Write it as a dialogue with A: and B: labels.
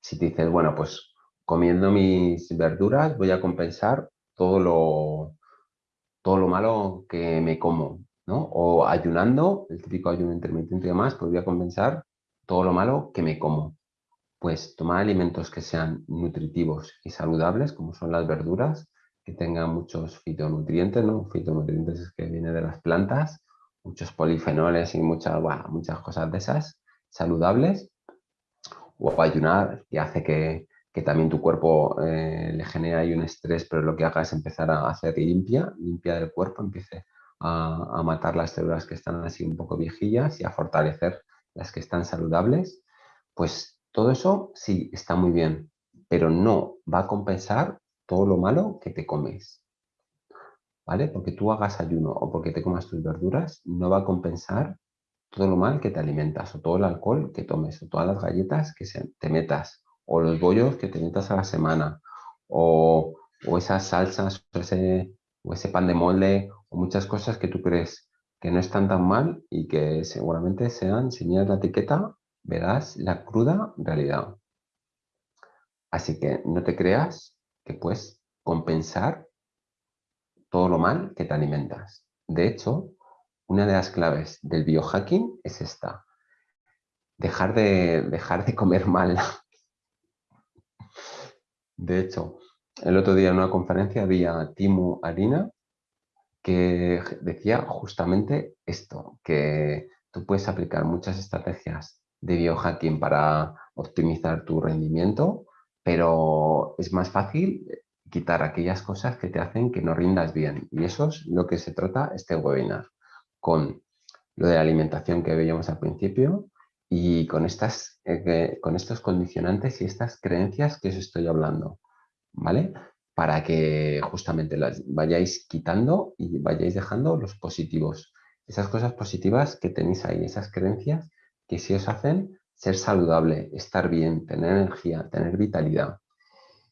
A: si te dices, bueno, pues comiendo mis verduras voy a compensar todo lo, todo lo malo que me como, ¿no? O ayunando, el típico ayuno intermitente y demás, pues voy a compensar todo lo malo que me como. Pues tomar alimentos que sean nutritivos y saludables, como son las verduras, que tengan muchos fitonutrientes, ¿no? Fitonutrientes es que viene de las plantas, muchos polifenoles y muchas, muchas cosas de esas saludables. O ayunar, que hace que, también tu cuerpo eh, le genere ahí un estrés, pero lo que haga es empezar a hacer limpia, limpia del cuerpo, empiece a, a matar las células que están así un poco viejillas y a fortalecer las que están saludables, pues todo eso sí está muy bien, pero no va a compensar todo lo malo que te comes. ¿Vale? Porque tú hagas ayuno o porque te comas tus verduras, no va a compensar todo lo mal que te alimentas, o todo el alcohol que tomes, o todas las galletas que te metas, o los bollos que te metas a la semana, o, esas salsas, o ese, o ese pan de molde, o muchas cosas que tú crees que no están tan mal y que seguramente sean, si miras la etiqueta, verás la cruda realidad. Así que no te creas que puedes compensar todo lo mal que te alimentas. De hecho, una de las claves del biohacking es esta. Dejar de, dejar de comer mal. De hecho, el otro día en una conferencia había Timu Arina que decía justamente esto, que tú puedes aplicar muchas estrategias de biohacking para optimizar tu rendimiento, pero es más fácil quitar aquellas cosas que te hacen que no rindas bien. Y eso es lo que se trata este webinar, con lo de la alimentación que veíamos al principio y con, estas, eh, con estos condicionantes y estas creencias que os estoy hablando. ¿Vale? para que justamente las vayáis quitando y vayáis dejando los positivos. Esas cosas positivas que tenéis ahí, esas creencias que si os hacen ser saludable, estar bien, tener energía, tener vitalidad.